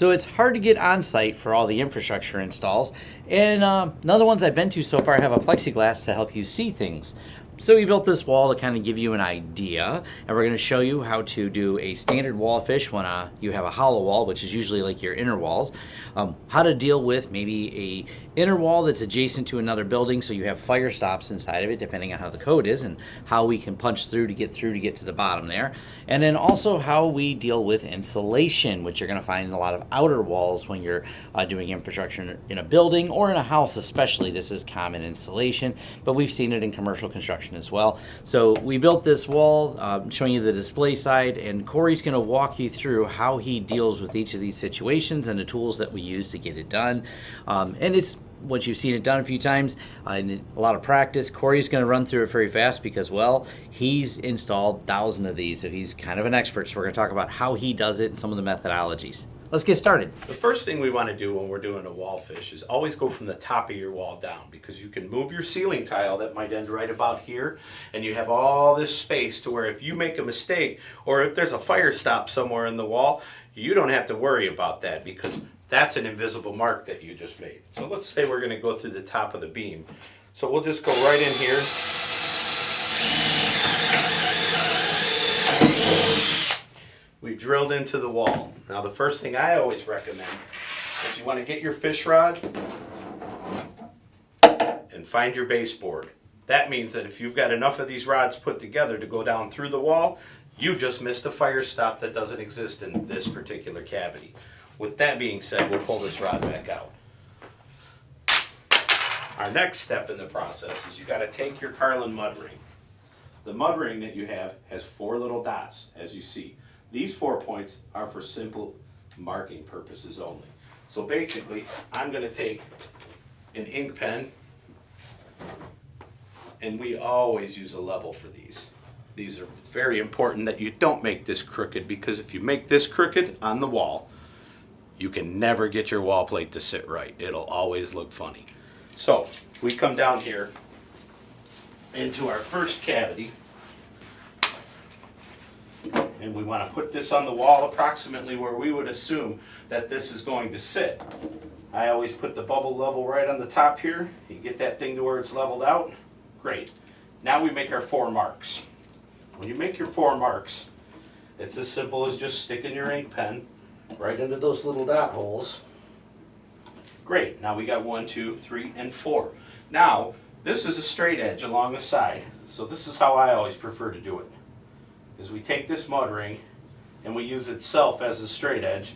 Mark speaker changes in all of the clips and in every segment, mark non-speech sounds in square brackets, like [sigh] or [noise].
Speaker 1: So it's hard to get on site for all the infrastructure installs. And uh, none of the ones I've been to so far have a plexiglass to help you see things. So we built this wall to kind of give you an idea, and we're going to show you how to do a standard wall fish when uh, you have a hollow wall, which is usually like your inner walls. Um, how to deal with maybe a inner wall that's adjacent to another building, so you have fire stops inside of it, depending on how the code is, and how we can punch through to get through to get to the bottom there. And then also how we deal with insulation, which you're going to find in a lot of outer walls when you're uh, doing infrastructure in a building or in a house, especially. This is common insulation, but we've seen it in commercial construction as well. So we built this wall, um, showing you the display side, and Corey's going to walk you through how he deals with each of these situations and the tools that we use to get it done. Um, and it's once you've seen it done a few times, uh, and a lot of practice, Corey's going to run through it very fast because, well, he's installed thousands of these, so he's kind of an expert. So we're going to talk about how he does it and some of the methodologies. Let's get started.
Speaker 2: The first thing we want to do when we're doing a wall fish is always go from the top of your wall down because you can move your ceiling tile that might end right about here and you have all this space to where if you make a mistake or if there's a fire stop somewhere in the wall, you don't have to worry about that because that's an invisible mark that you just made. So let's say we're going to go through the top of the beam. So we'll just go right in here we drilled into the wall. Now the first thing I always recommend is you want to get your fish rod and find your baseboard. That means that if you've got enough of these rods put together to go down through the wall, you just missed a fire stop that doesn't exist in this particular cavity. With that being said, we'll pull this rod back out. Our next step in the process is you got to take your Carlon mud ring. The mud ring that you have has four little dots, as you see. These four points are for simple marking purposes only. So basically, I'm going to take an ink pen, and we always use a level for these. These are very important that you don't make this crooked because if you make this crooked on the wall, you can never get your wall plate to sit right. It'll always look funny. So we come down here into our first cavity and we want to put this on the wall approximately where we would assume that this is going to sit. I always put the bubble level right on the top here. You get that thing to where it's leveled out. Great. Now we make our four marks. When you make your four marks, it's as simple as just sticking your ink pen right into those little dot holes. Great. Now we got one, two, three, and four. Now, this is a straight edge along the side, so this is how I always prefer to do it is we take this mud ring and we use itself as a straight edge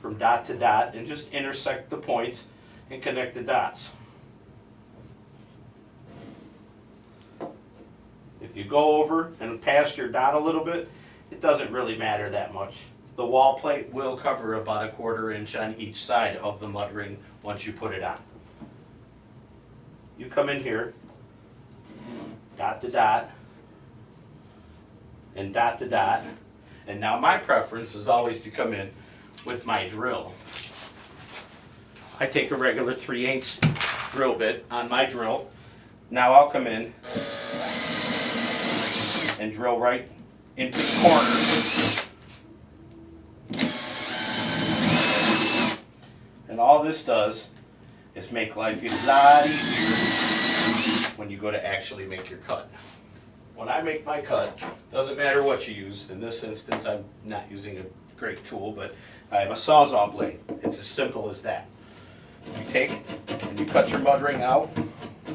Speaker 2: from dot to dot and just intersect the points and connect the dots. If you go over and past your dot a little bit, it doesn't really matter that much. The wall plate will cover about a quarter inch on each side of the mud ring once you put it on. You come in here, dot to dot, and dot to dot. And now my preference is always to come in with my drill. I take a regular 3 8 drill bit on my drill. Now I'll come in and drill right into the corner. And all this does is make life a lot easier when you go to actually make your cut when I make my cut, doesn't matter what you use. In this instance, I'm not using a great tool, but I have a Sawzall blade. It's as simple as that. You take and you cut your mud ring out.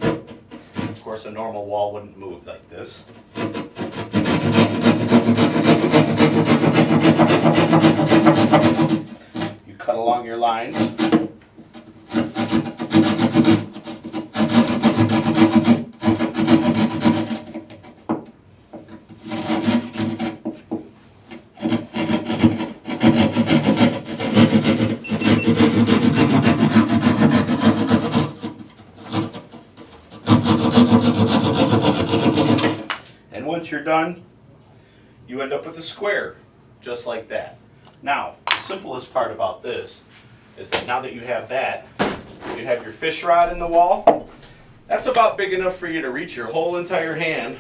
Speaker 2: Of course, a normal wall wouldn't move like this. You cut along your lines. You're done, you end up with a square, just like that. Now, the simplest part about this is that now that you have that, you have your fish rod in the wall. That's about big enough for you to reach your whole entire hand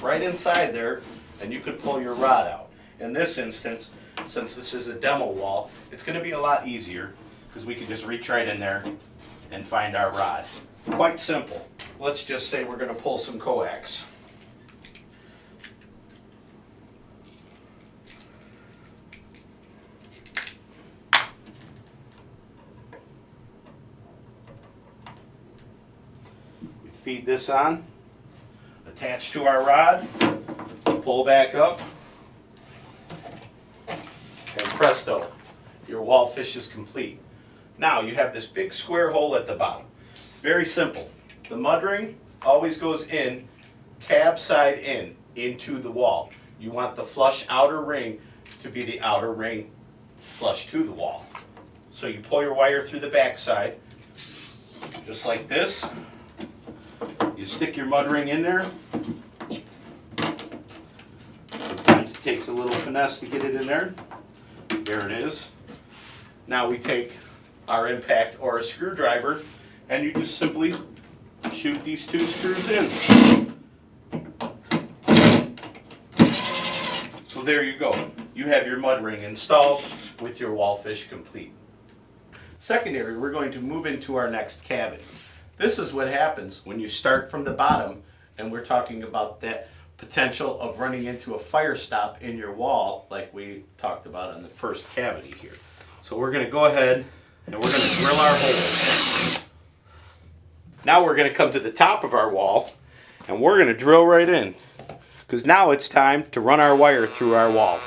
Speaker 2: right inside there, and you could pull your rod out. In this instance, since this is a demo wall, it's gonna be a lot easier because we can just reach right in there and find our rod. Quite simple. Let's just say we're gonna pull some coax. We feed this on, attach to our rod, pull back up, and presto, your wall fish is complete. Now you have this big square hole at the bottom. Very simple. The mud ring always goes in, tab side in, into the wall. You want the flush outer ring to be the outer ring flush to the wall. So you pull your wire through the back side, just like this. You stick your mud ring in there. Sometimes it takes a little finesse to get it in there. There it is. Now we take our impact or a screwdriver and you just simply shoot these two screws in. So there you go. You have your mud ring installed with your wall fish complete. Secondary, we're going to move into our next cavity. This is what happens when you start from the bottom and we're talking about that potential of running into a fire stop in your wall like we talked about on the first cavity here. So we're going to go ahead and we're going to drill our hole. Now we're going to come to the top of our wall and we're going to drill right in because now it's time to run our wire through our wall.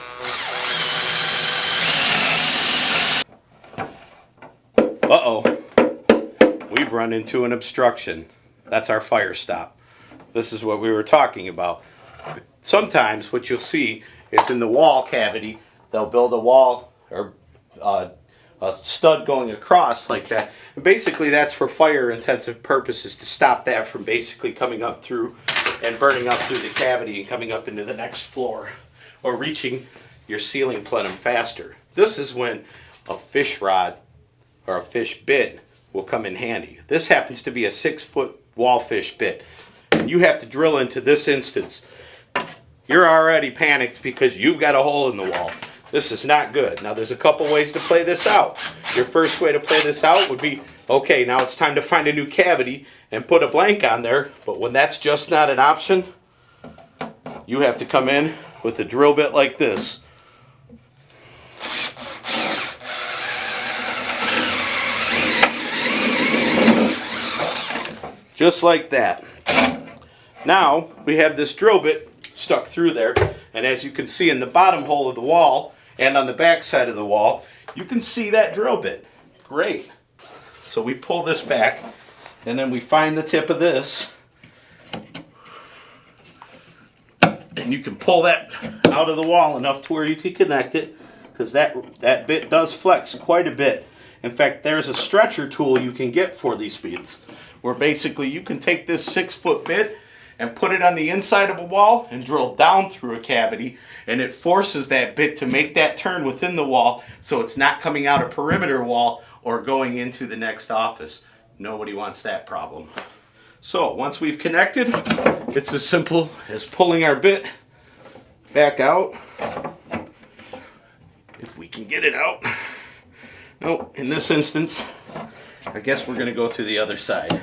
Speaker 2: Uh-oh. Run into an obstruction. That's our fire stop. This is what we were talking about. Sometimes what you'll see is in the wall cavity, they'll build a wall or uh, a stud going across like that. And basically that's for fire intensive purposes to stop that from basically coming up through and burning up through the cavity and coming up into the next floor or reaching your ceiling plenum faster. This is when a fish rod or a fish bit will come in handy. This happens to be a six foot wallfish bit. You have to drill into this instance. You're already panicked because you've got a hole in the wall. This is not good. Now there's a couple ways to play this out. Your first way to play this out would be, okay, now it's time to find a new cavity and put a blank on there. But when that's just not an option, you have to come in with a drill bit like this. Just like that. Now we have this drill bit stuck through there and as you can see in the bottom hole of the wall and on the back side of the wall you can see that drill bit. Great. So we pull this back and then we find the tip of this and you can pull that out of the wall enough to where you can connect it because that that bit does flex quite a bit. In fact, there's a stretcher tool you can get for these beads where basically you can take this six foot bit and put it on the inside of a wall and drill down through a cavity and it forces that bit to make that turn within the wall so it's not coming out a perimeter wall or going into the next office. Nobody wants that problem. So once we've connected, it's as simple as pulling our bit back out. If we can get it out. No, in this instance, I guess we're gonna go to the other side.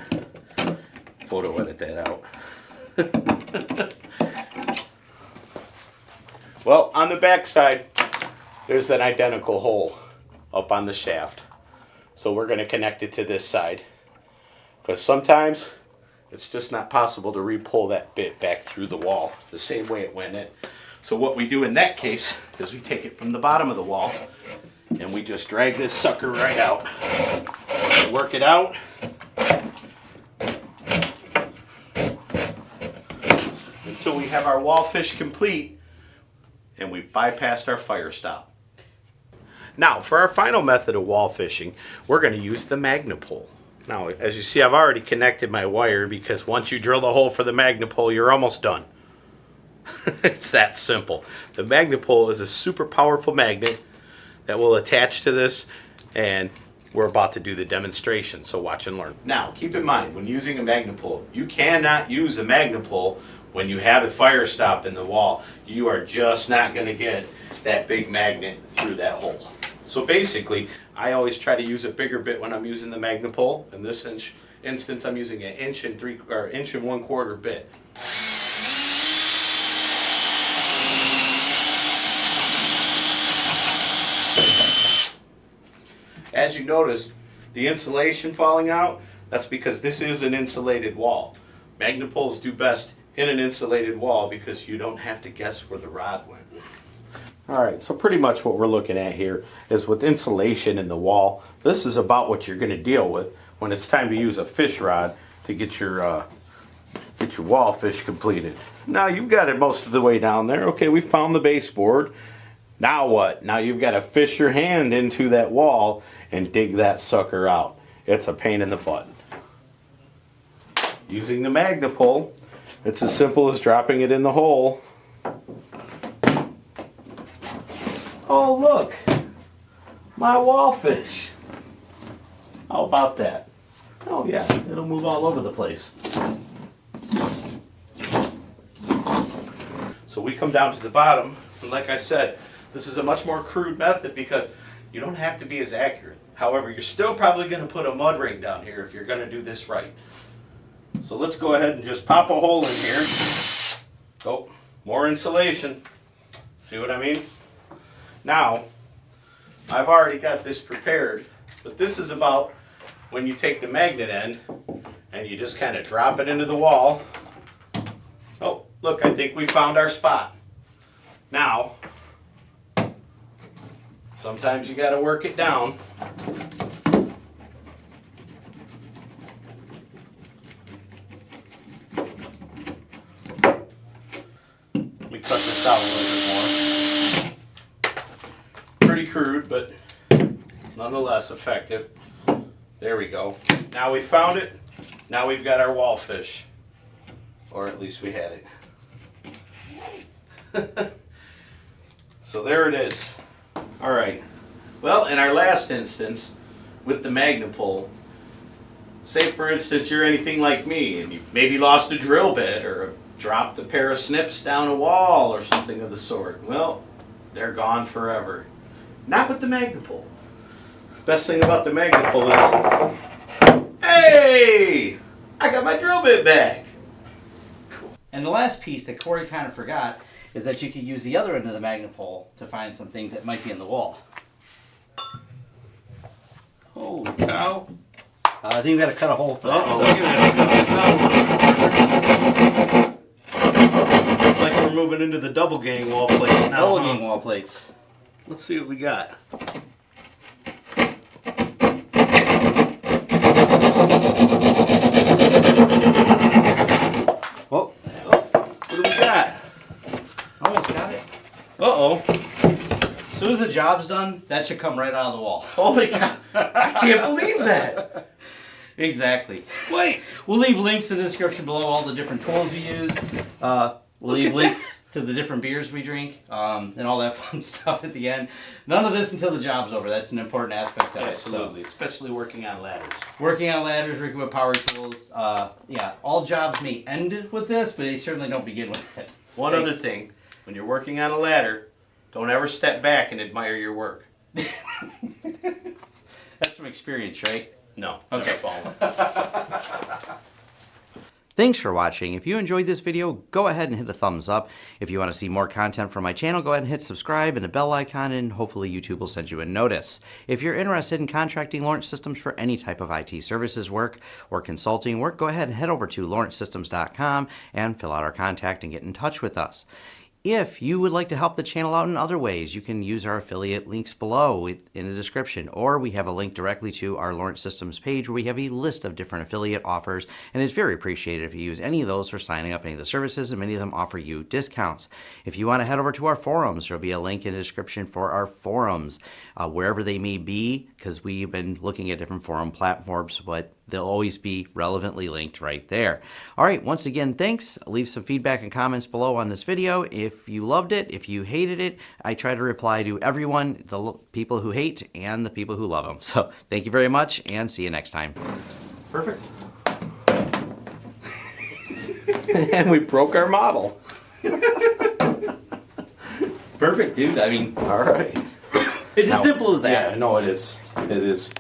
Speaker 2: Photo edit that out. [laughs] well, on the back side, there's an identical hole up on the shaft. So we're gonna connect it to this side. Because sometimes it's just not possible to re-pull that bit back through the wall the same way it went in. So what we do in that case is we take it from the bottom of the wall and we just drag this sucker right out. Work it out. Until we have our wall fish complete and we bypassed our fire stop. Now for our final method of wall fishing, we're going to use the Magnepull. Now as you see I've already connected my wire because once you drill the hole for the Magnepull you're almost done. [laughs] it's that simple. The Magnepull is a super powerful magnet that will attach to this and we're about to do the demonstration so watch and learn now keep in mind when using a magnepull you cannot use a magnepull When you have a fire stop in the wall, you are just not gonna get that big magnet through that hole. So basically, I always try to use a bigger bit when I'm using the Magnepull. In this inch, instance, I'm using an inch and three, or inch and one quarter bit. As you notice, the insulation falling out, that's because this is an insulated wall. Magnepulls do best in an insulated wall because you don't have to guess where the rod went. All right, so pretty much what we're looking at here is with insulation in the wall, this is about what you're gonna deal with when it's time to use a fish rod to get your, uh, get your wall fish completed. Now you've got it most of the way down there. Okay, we found the baseboard. Now what? Now you've got to fish your hand into that wall and dig that sucker out. It's a pain in the butt. Using the Magnepull, it's as simple as dropping it in the hole. Oh look, my wallfish. How about that? Oh yeah, it'll move all over the place. So we come down to the bottom, and like I said, this is a much more crude method because you don't have to be as accurate. However, you're still probably going to put a mud ring down here if you're going to do this right. So let's go ahead and just pop a hole in here. Oh, more insulation. See what I mean? Now, I've already got this prepared, but this is about when you take the magnet end and you just kind of drop it into the wall. Oh, look, I think we found our spot. Now, sometimes you got to work it down. Let me cut this out a little bit more. Pretty crude, but nonetheless effective. There we go. Now we found it. Now we've got our wallfish. Or at least we had it. [laughs] so there it is. All right. Well, in our last instance, with the Magnepull, say for instance you're anything like me and you maybe lost a drill bit or dropped a pair of snips down a wall or something of the sort. Well, they're gone forever. Not with the Magnepull. Best thing about the Magnepull is, hey, I got my drill bit back.
Speaker 1: And the last piece that Corey kind of forgot is that you could use the other end of the magnet pole to find some things that might be in the wall.
Speaker 2: Holy cow.
Speaker 1: Uh, I think we got to cut a hole for that.
Speaker 2: Uh-oh,
Speaker 1: so-
Speaker 2: we're gonna cut this out a little bit further. It's like we're moving into the double gang wall plates now.
Speaker 1: Double
Speaker 2: huh?
Speaker 1: gang wall plates.
Speaker 2: Let's see what we got.
Speaker 1: Whoa,
Speaker 2: What do we got?
Speaker 1: almost got it.
Speaker 2: Uh-oh.
Speaker 1: As soon as the job's done, that should come right out of the wall. [laughs]
Speaker 2: Holy cow. I can't believe that. [laughs]
Speaker 1: Exactly.
Speaker 2: Wait.
Speaker 1: We'll leave links in the description below all the different tools we use. Uh, we'll leave links to the different beers we drink um, and all that [laughs] fun stuff at the end. None of this until the job's over. That's an important aspect of
Speaker 2: Absolutely, especially working on ladders.
Speaker 1: working on ladders, working with power tools. Uh, yeah, all jobs may end with this, but they certainly don't begin with it.
Speaker 2: One
Speaker 1: Thanks.
Speaker 2: other thing, when you're working on a ladder, don't ever step back and admire your work. [laughs]
Speaker 1: That's from experience, right?
Speaker 2: No,
Speaker 1: Okay. [laughs] Thanks for watching. If you enjoyed this video, go ahead and hit a thumbs up. If you want to see more content from my channel, go ahead and hit subscribe and the bell icon, and hopefully YouTube will send you a notice. If you're interested in contracting Lawrence Systems for any type of IT services work or consulting work, go ahead and head over to lawrencesystems.com and fill out our contact and get in touch with us. If you would like to help the channel out in other ways, you can use our affiliate links below in the description, or we have a link directly to our Lawrence Systems page where we have a list of different affiliate offers, and it's very appreciated if you use any of those for signing up any of the services, and many of them offer you discounts. If you want to head over to our forums, there'll be a link in the description for our forums, uh, wherever they may be, because we've been looking at different forum platforms, but they'll always be relevantly linked right there. All right, once again, thanks. Leave some feedback and comments below on this video. If you loved it, if you hated it, I try to reply to everyone, the people who hate and the people who love them. [laughs] So thank you very much and see you next time.
Speaker 2: Perfect. [laughs] and we broke our model.
Speaker 1: Perfect, dude. I mean,
Speaker 3: All right.
Speaker 1: it's
Speaker 2: Now-
Speaker 1: as simple as that.
Speaker 2: Yeah, no, it is. It is.